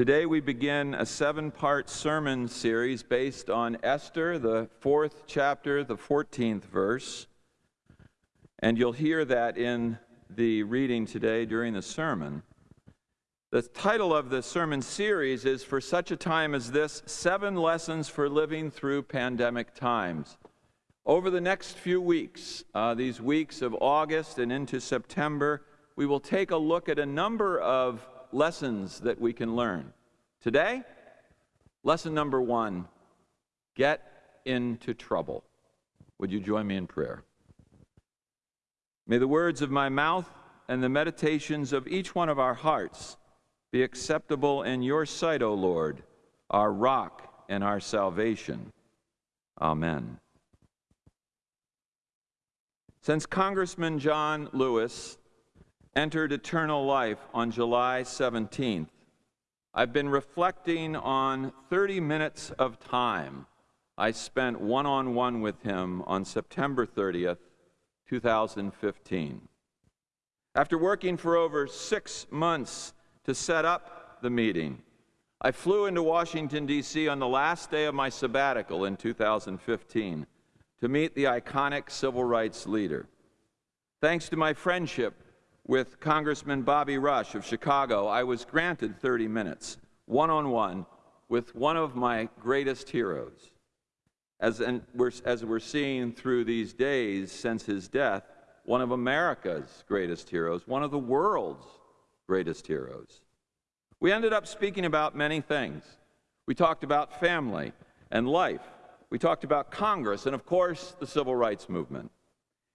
Today we begin a seven part sermon series based on Esther, the fourth chapter, the 14th verse. And you'll hear that in the reading today during the sermon. The title of the sermon series is For Such a Time as This Seven Lessons for Living Through Pandemic Times. Over the next few weeks, uh, these weeks of August and into September, we will take a look at a number of lessons that we can learn. Today, lesson number one get into trouble. Would you join me in prayer? May the words of my mouth and the meditations of each one of our hearts be acceptable in your sight, O Lord, our rock and our salvation. Amen. Since Congressman John Lewis entered eternal life on July 17th, I've been reflecting on 30 minutes of time I spent one on one with him on September 30th, 2015. After working for over six months to set up the meeting, I flew into Washington, D.C. on the last day of my sabbatical in 2015 to meet the iconic civil rights leader. Thanks to my friendship with Congressman Bobby Rush of Chicago, I was granted 30 minutes, one on one, with one of my greatest heroes. As, we're, as we're seeing through these days since his death, one of America's greatest heroes, one of the world's greatest heroes. We ended up speaking about many things. We talked about family and life. We talked about Congress and, of course, the civil rights movement.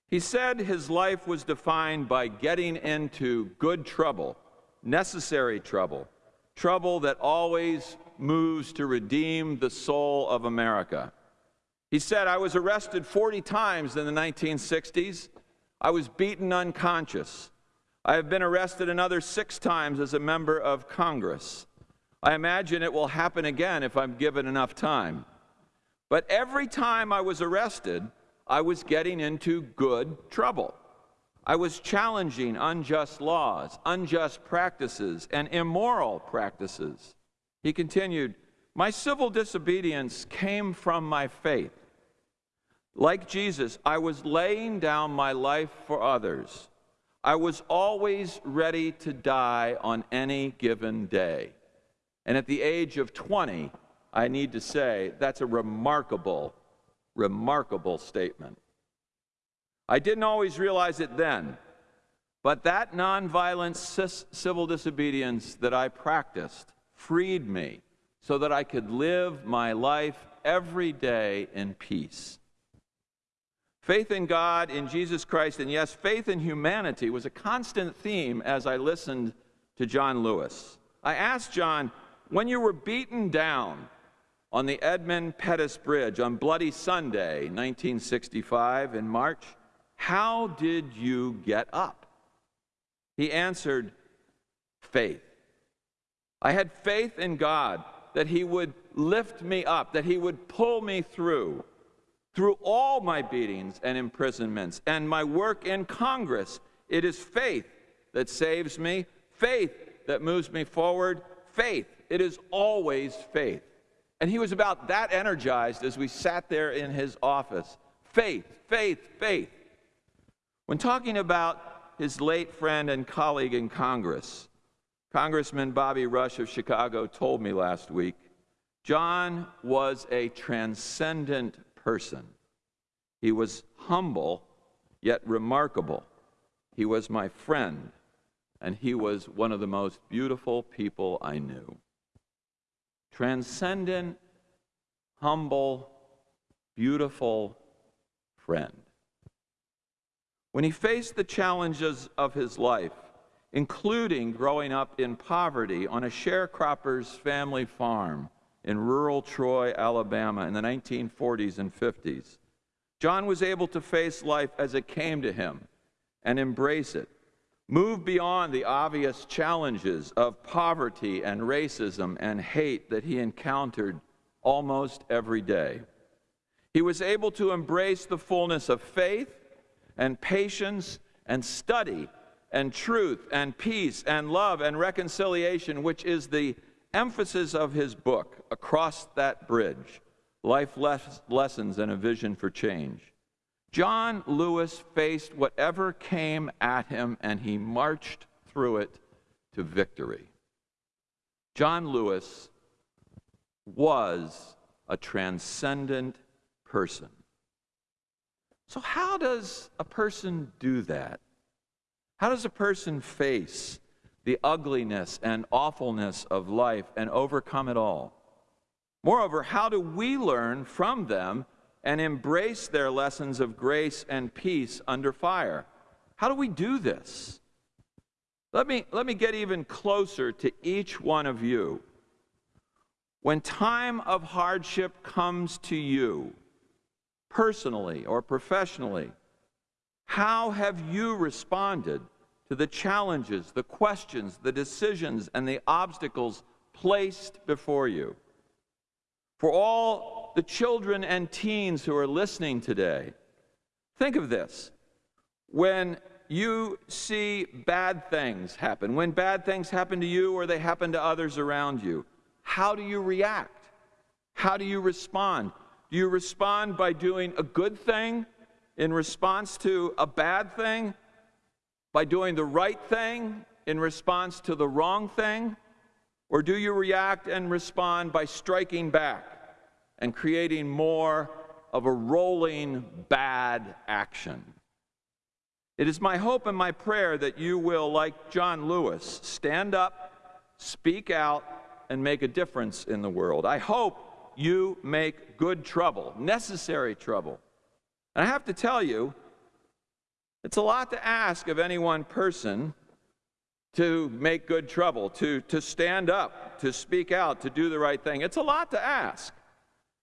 He said his life was defined by getting into good trouble, necessary trouble, trouble that always moves to redeem the soul of America. He said, I was arrested 40 times in the 1960s. I was beaten unconscious. I have been arrested another six times as a member of Congress. I imagine it will happen again if I'm given enough time. But every time I was arrested, I was getting into good trouble. I was challenging unjust laws, unjust practices, and immoral practices. He continued, My civil disobedience came from my faith. Like Jesus, I was laying down my life for others. I was always ready to die on any given day. And at the age of 20, I need to say that's a remarkable remarkable statement. I didn't always realize it then, but that nonviolent civil disobedience that I practiced freed me so that I could live my life every day in peace. Faith in God, in Jesus Christ, and yes, faith in humanity was a constant theme as I listened to John Lewis. I asked John, when you were beaten down, on the Edmund Pettus Bridge on Bloody Sunday, 1965, in March, How did you get up? He answered, Faith. I had faith in God that He would lift me up, that He would pull me through, through all my beatings and imprisonments and my work in Congress. It is faith that saves me, faith that moves me forward, faith. It is always faith. And he was about that energized as we sat there in his office. Faith, faith, faith. When talking about his late friend and colleague in Congress, Congressman Bobby Rush of Chicago told me last week John was a transcendent person. He was humble, yet remarkable. He was my friend, and he was one of the most beautiful people I knew transcendent, humble, beautiful friend. When he faced the challenges of his life, including growing up in poverty on a sharecropper's family farm in rural Troy, Alabama in the 1940s and 50s, John was able to face life as it came to him and embrace it Move beyond the obvious challenges of poverty and racism and hate that he encountered almost every day. He was able to embrace the fullness of faith and patience and study and truth and peace and love and reconciliation, which is the emphasis of his book, Across That Bridge Life Lessons and a Vision for Change, John Lewis faced whatever came at him and he marched through it to victory. John Lewis was a transcendent person. So, how does a person do that? How does a person face the ugliness and awfulness of life and overcome it all? Moreover, how do we learn from them and embrace their lessons of grace and peace under fire? How do we do this? Let me, let me get even closer to each one of you. When time of hardship comes to you, personally or professionally, how have you responded to the challenges, the questions, the decisions, and the obstacles placed before you? For all the children and teens who are listening today, think of this. When you see bad things happen, when bad things happen to you or they happen to others around you, how do you react? How do you respond? Do you respond by doing a good thing in response to a bad thing? By doing the right thing in response to the wrong thing? Or do you react and respond by striking back and creating more of a rolling bad action? It is my hope and my prayer that you will, like John Lewis, stand up, speak out, and make a difference in the world. I hope you make good trouble, necessary trouble. And I have to tell you, it's a lot to ask of any one person to make good trouble, to, to stand up, to speak out, to do the right thing. It's a lot to ask.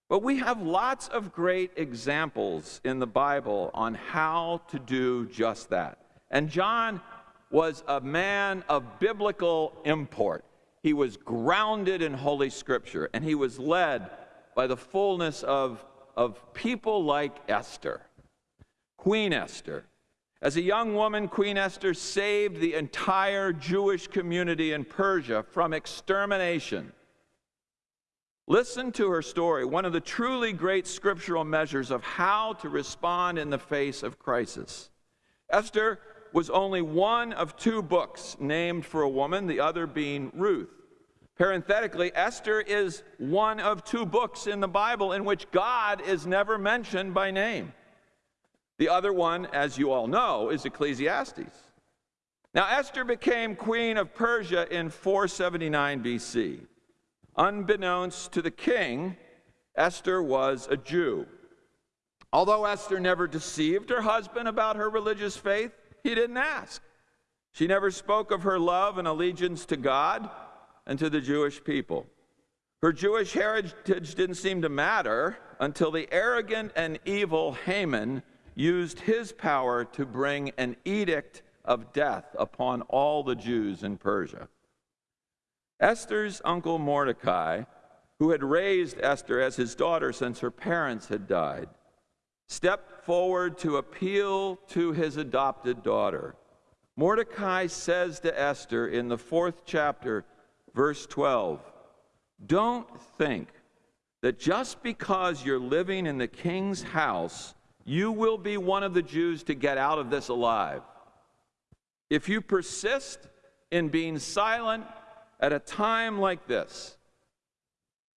But we have lots of great examples in the Bible on how to do just that. And John was a man of biblical import. He was grounded in Holy Scripture, and he was led by the fullness of, of people like Esther, Queen Esther. As a young woman, Queen Esther saved the entire Jewish community in Persia from extermination. Listen to her story, one of the truly great scriptural measures of how to respond in the face of crisis. Esther was only one of two books named for a woman, the other being Ruth. Parenthetically, Esther is one of two books in the Bible in which God is never mentioned by name. The other one, as you all know, is Ecclesiastes. Now, Esther became queen of Persia in 479 BC. Unbeknownst to the king, Esther was a Jew. Although Esther never deceived her husband about her religious faith, he didn't ask. She never spoke of her love and allegiance to God and to the Jewish people. Her Jewish heritage didn't seem to matter until the arrogant and evil Haman used his power to bring an edict of death upon all the Jews in Persia. Esther's uncle Mordecai, who had raised Esther as his daughter since her parents had died, stepped forward to appeal to his adopted daughter. Mordecai says to Esther in the fourth chapter, verse 12, Don't think that just because you're living in the king's house, you will be one of the Jews to get out of this alive. If you persist in being silent at a time like this,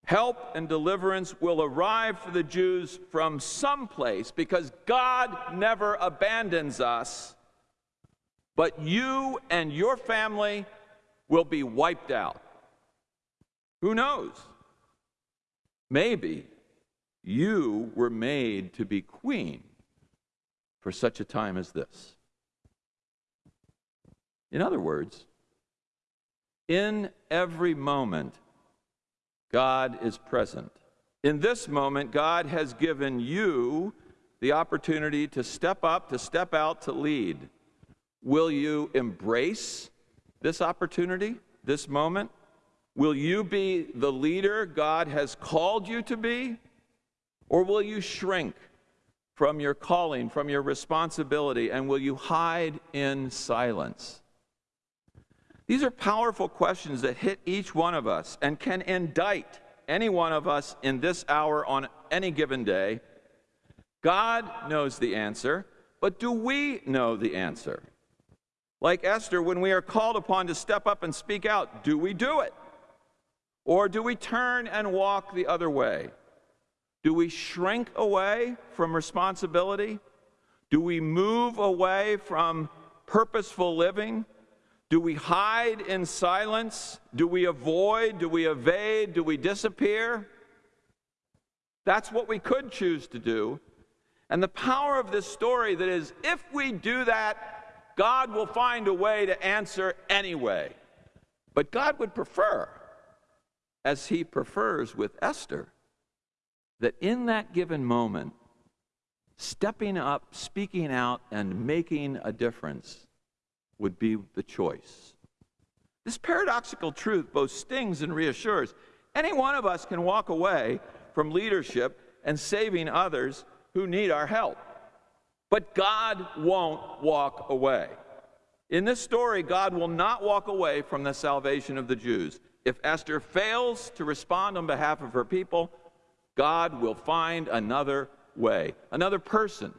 help and deliverance will arrive for the Jews from someplace because God never abandons us, but you and your family will be wiped out. Who knows? Maybe you were made to be queen for such a time as this. In other words, in every moment, God is present. In this moment, God has given you the opportunity to step up, to step out, to lead. Will you embrace this opportunity, this moment? Will you be the leader God has called you to be? Or will you shrink from your calling, from your responsibility, and will you hide in silence? These are powerful questions that hit each one of us and can indict any one of us in this hour on any given day. God knows the answer, but do we know the answer? Like Esther, when we are called upon to step up and speak out, do we do it? Or do we turn and walk the other way? Do we shrink away from responsibility? Do we move away from purposeful living? Do we hide in silence? Do we avoid? Do we evade? Do we disappear? That's what we could choose to do. And the power of this story that is, if we do that, God will find a way to answer anyway. But God would prefer, as he prefers with Esther, that in that given moment, stepping up, speaking out, and making a difference would be the choice. This paradoxical truth both stings and reassures. Any one of us can walk away from leadership and saving others who need our help. But God won't walk away. In this story, God will not walk away from the salvation of the Jews. If Esther fails to respond on behalf of her people, God will find another way, another person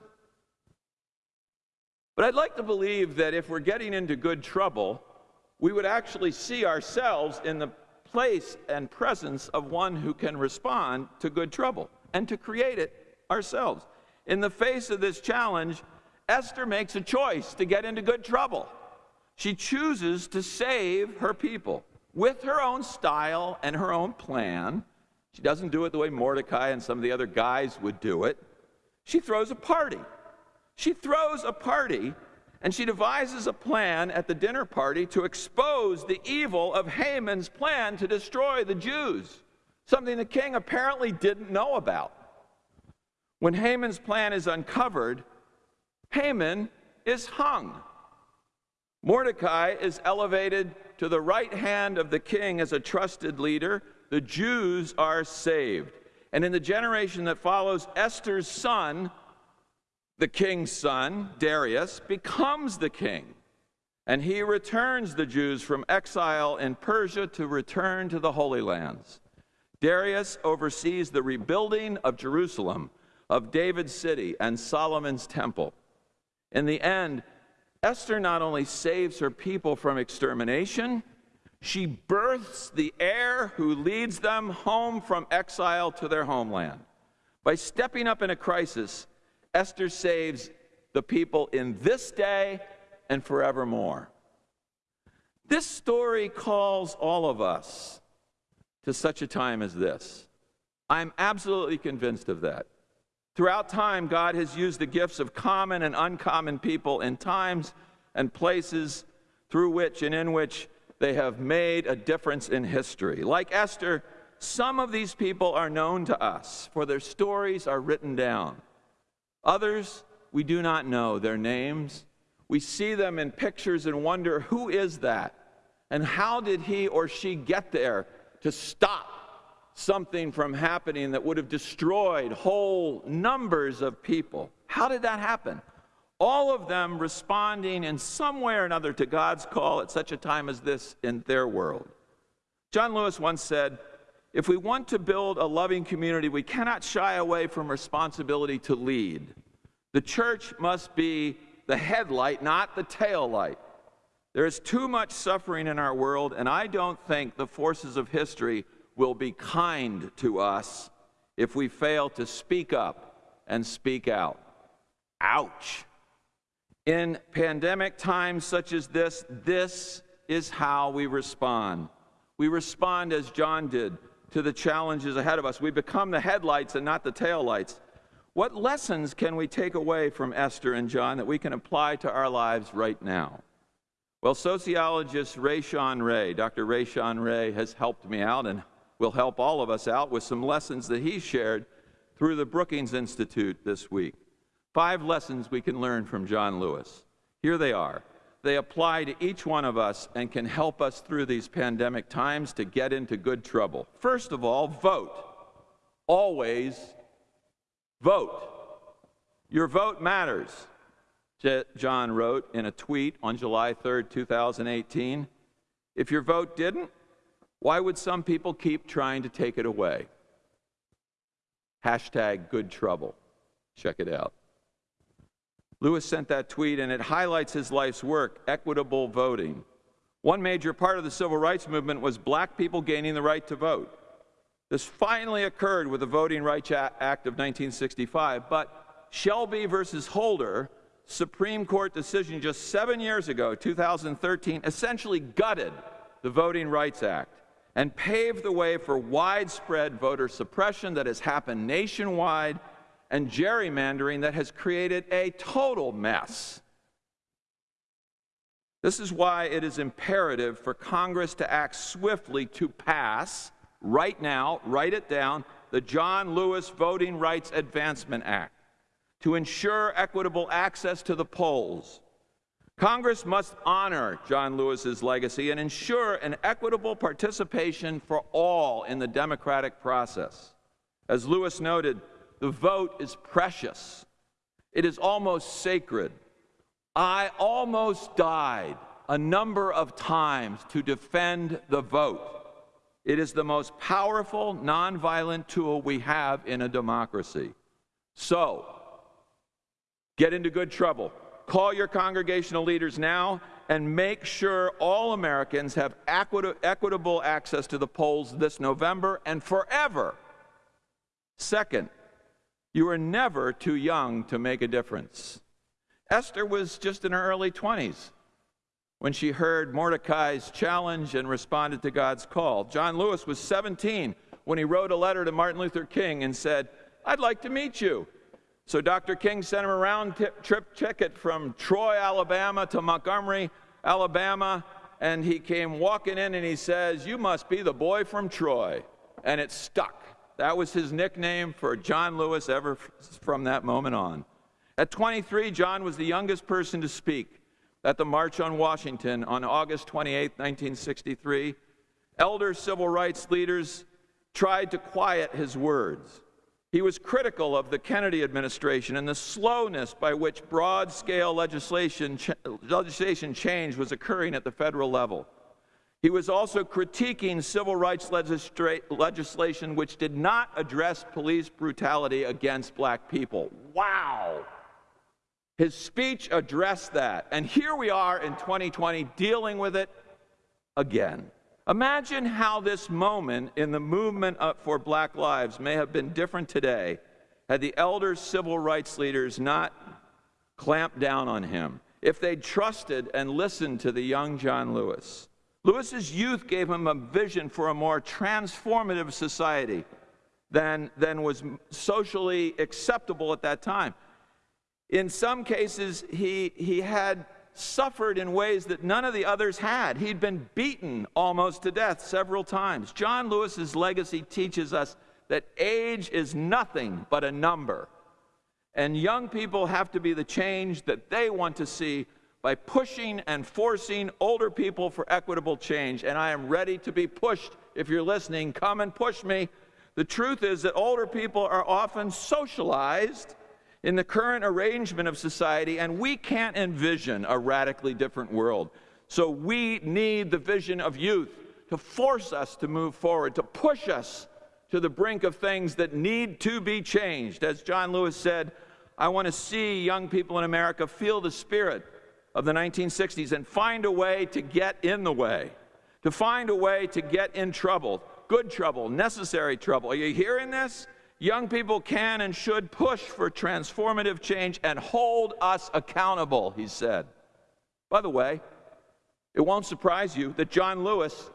but I'd like to believe that if we're getting into good trouble, we would actually see ourselves in the place and presence of one who can respond to good trouble and to create it ourselves. In the face of this challenge, Esther makes a choice to get into good trouble. She chooses to save her people with her own style and her own plan. She doesn't do it the way Mordecai and some of the other guys would do it. She throws a party. She throws a party and she devises a plan at the dinner party to expose the evil of Haman's plan to destroy the Jews, something the king apparently didn't know about. When Haman's plan is uncovered, Haman is hung. Mordecai is elevated to the right hand of the king as a trusted leader. The Jews are saved. And in the generation that follows, Esther's son, the king's son, Darius, becomes the king. And he returns the Jews from exile in Persia to return to the Holy Lands. Darius oversees the rebuilding of Jerusalem, of David's city, and Solomon's temple. In the end, Esther not only saves her people from extermination, she births the heir who leads them home from exile to their homeland. By stepping up in a crisis, Esther saves the people in this day and forevermore. This story calls all of us to such a time as this. I'm absolutely convinced of that. Throughout time, God has used the gifts of common and uncommon people in times and places through which and in which they have made a difference in history. Like Esther, some of these people are known to us, for their stories are written down. Others, we do not know their names. We see them in pictures and wonder, who is that? And how did he or she get there to stop something from happening that would have destroyed whole numbers of people? How did that happen? All of them responding in some way or another to God's call at such a time as this in their world. John Lewis once said, if we want to build a loving community, we cannot shy away from responsibility to lead. The church must be the headlight, not the tail light. There is too much suffering in our world, and I don't think the forces of history will be kind to us if we fail to speak up and speak out. Ouch. In pandemic times such as this, this is how we respond. We respond as John did to the challenges ahead of us. We become the headlights and not the taillights. What lessons can we take away from Esther and John that we can apply to our lives right now? Well, sociologist Rashawn Ray, Dr. Rashawn Ray, has helped me out and will help all of us out with some lessons that he shared through the Brookings Institute this week. Five lessons we can learn from John Lewis. Here they are they apply to each one of us and can help us through these pandemic times to get into good trouble. First of all, vote. Always vote. Your vote matters, John wrote in a tweet on July 3, 2018. If your vote didn't, why would some people keep trying to take it away? Hashtag good trouble. Check it out. Lewis sent that tweet, and it highlights his life's work equitable voting. One major part of the civil rights movement was black people gaining the right to vote. This finally occurred with the Voting Rights Act of 1965, but Shelby versus Holder, Supreme Court decision just seven years ago, 2013, essentially gutted the Voting Rights Act and paved the way for widespread voter suppression that has happened nationwide and gerrymandering that has created a total mess. This is why it is imperative for Congress to act swiftly to pass, right now, write it down, the John Lewis Voting Rights Advancement Act to ensure equitable access to the polls. Congress must honor John Lewis's legacy and ensure an equitable participation for all in the democratic process. As Lewis noted, the vote is precious. It is almost sacred. I almost died a number of times to defend the vote. It is the most powerful nonviolent tool we have in a democracy. So, get into good trouble. Call your congregational leaders now and make sure all Americans have equitable access to the polls this November and forever. Second, you are never too young to make a difference. Esther was just in her early 20s when she heard Mordecai's challenge and responded to God's call. John Lewis was 17 when he wrote a letter to Martin Luther King and said, I'd like to meet you. So Dr. King sent him a round trip ticket from Troy, Alabama to Montgomery, Alabama, and he came walking in and he says, You must be the boy from Troy. And it stuck. That was his nickname for John Lewis ever from that moment on. At 23, John was the youngest person to speak at the March on Washington on August 28, 1963. Elder civil rights leaders tried to quiet his words. He was critical of the Kennedy administration and the slowness by which broad scale legislation, ch legislation change was occurring at the federal level. He was also critiquing civil rights legislation which did not address police brutality against black people. Wow! His speech addressed that. And here we are in 2020 dealing with it again. Imagine how this moment in the movement for black lives may have been different today had the elder civil rights leaders not clamped down on him, if they'd trusted and listened to the young John Lewis. Lewis's youth gave him a vision for a more transformative society than, than was socially acceptable at that time. In some cases, he, he had suffered in ways that none of the others had. He'd been beaten almost to death several times. John Lewis's legacy teaches us that age is nothing but a number. And young people have to be the change that they want to see by pushing and forcing older people for equitable change. And I am ready to be pushed. If you're listening, come and push me. The truth is that older people are often socialized in the current arrangement of society, and we can't envision a radically different world. So we need the vision of youth to force us to move forward, to push us to the brink of things that need to be changed. As John Lewis said, I want to see young people in America feel the spirit of the 1960s and find a way to get in the way, to find a way to get in trouble, good trouble, necessary trouble. Are you hearing this? Young people can and should push for transformative change and hold us accountable, he said. By the way, it won't surprise you that John Lewis,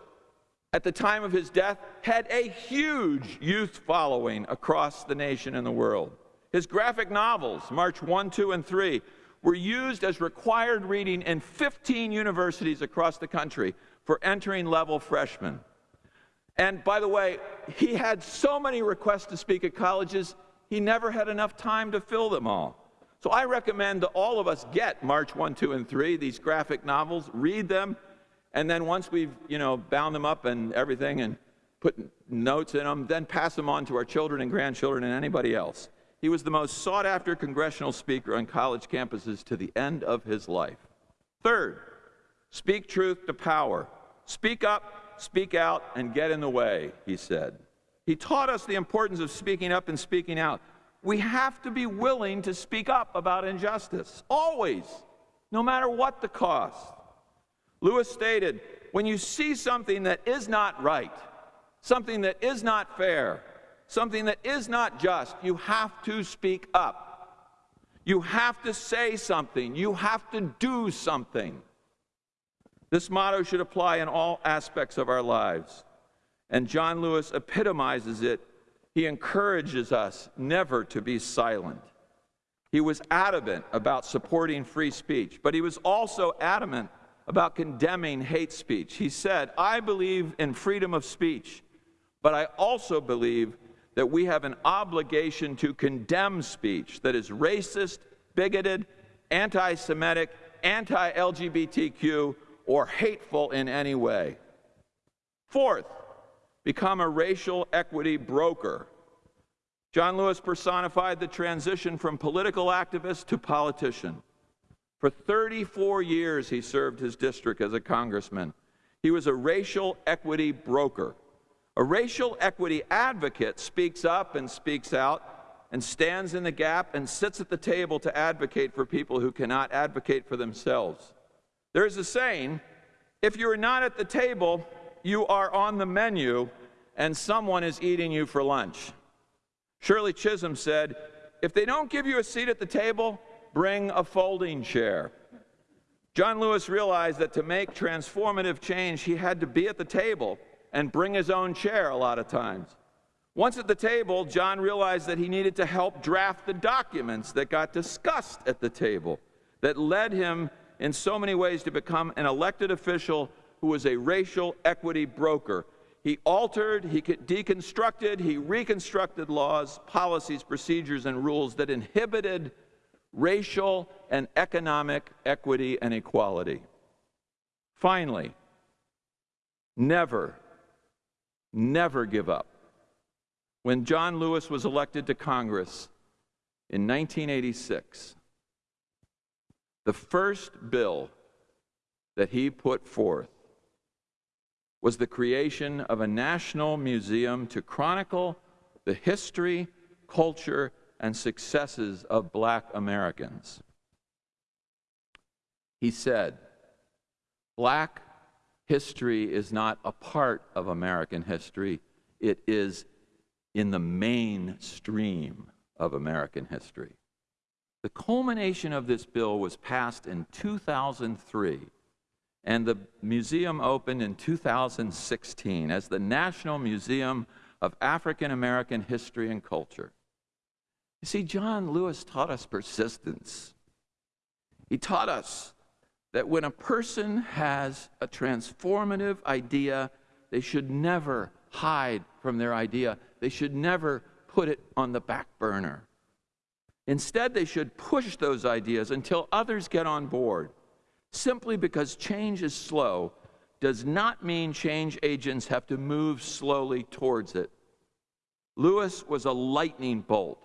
at the time of his death, had a huge youth following across the nation and the world. His graphic novels, March 1, 2, and 3, were used as required reading in 15 universities across the country for entering level freshmen. And by the way, he had so many requests to speak at colleges, he never had enough time to fill them all. So I recommend that all of us get March 1, 2, and 3, these graphic novels, read them, and then once we've, you know, bound them up and everything and put notes in them, then pass them on to our children and grandchildren and anybody else. He was the most sought after congressional speaker on college campuses to the end of his life. Third, speak truth to power. Speak up, speak out, and get in the way, he said. He taught us the importance of speaking up and speaking out. We have to be willing to speak up about injustice, always, no matter what the cost. Lewis stated when you see something that is not right, something that is not fair, something that is not just, you have to speak up. You have to say something. You have to do something. This motto should apply in all aspects of our lives. And John Lewis epitomizes it. He encourages us never to be silent. He was adamant about supporting free speech, but he was also adamant about condemning hate speech. He said, I believe in freedom of speech, but I also believe that we have an obligation to condemn speech that is racist, bigoted, anti Semitic, anti LGBTQ, or hateful in any way. Fourth, become a racial equity broker. John Lewis personified the transition from political activist to politician. For 34 years, he served his district as a congressman. He was a racial equity broker. A racial equity advocate speaks up and speaks out and stands in the gap and sits at the table to advocate for people who cannot advocate for themselves. There's a saying if you're not at the table, you are on the menu and someone is eating you for lunch. Shirley Chisholm said, if they don't give you a seat at the table, bring a folding chair. John Lewis realized that to make transformative change, he had to be at the table and bring his own chair a lot of times. Once at the table, John realized that he needed to help draft the documents that got discussed at the table, that led him in so many ways to become an elected official who was a racial equity broker. He altered, he deconstructed, he reconstructed laws, policies, procedures, and rules that inhibited racial and economic equity and equality. Finally, never never give up. When John Lewis was elected to Congress in 1986, the first bill that he put forth was the creation of a national museum to chronicle the history, culture, and successes of black Americans. He said, Black history is not a part of American history, it is in the mainstream of American history. The culmination of this bill was passed in 2003, and the museum opened in 2016 as the National Museum of African American History and Culture. You see, John Lewis taught us persistence. He taught us that when a person has a transformative idea, they should never hide from their idea. They should never put it on the back burner. Instead, they should push those ideas until others get on board. Simply because change is slow does not mean change agents have to move slowly towards it. Lewis was a lightning bolt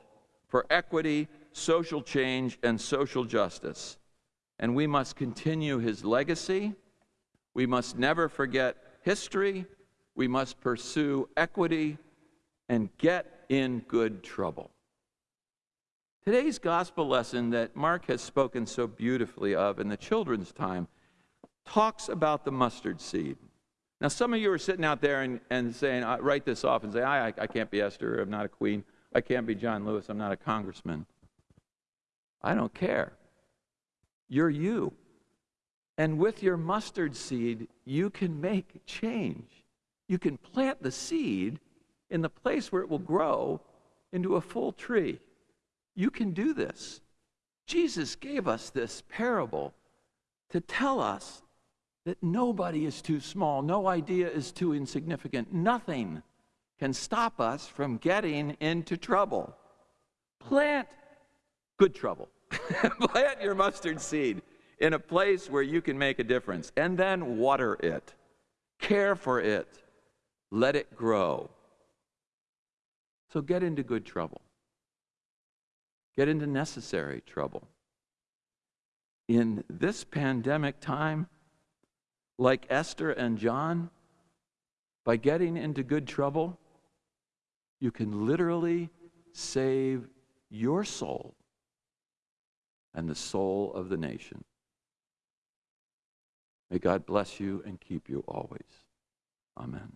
for equity, social change, and social justice and we must continue his legacy. We must never forget history. We must pursue equity and get in good trouble. Today's gospel lesson that Mark has spoken so beautifully of in the children's time talks about the mustard seed. Now, some of you are sitting out there and, and saying, I write this off and say, I, I, I can't be Esther, I'm not a queen. I can't be John Lewis, I'm not a congressman. I don't care. You're you. And with your mustard seed, you can make change. You can plant the seed in the place where it will grow into a full tree. You can do this. Jesus gave us this parable to tell us that nobody is too small, no idea is too insignificant, nothing can stop us from getting into trouble. Plant good trouble. Plant your mustard seed in a place where you can make a difference and then water it. Care for it. Let it grow. So get into good trouble. Get into necessary trouble. In this pandemic time, like Esther and John, by getting into good trouble, you can literally save your soul and the soul of the nation. May God bless you and keep you always. Amen.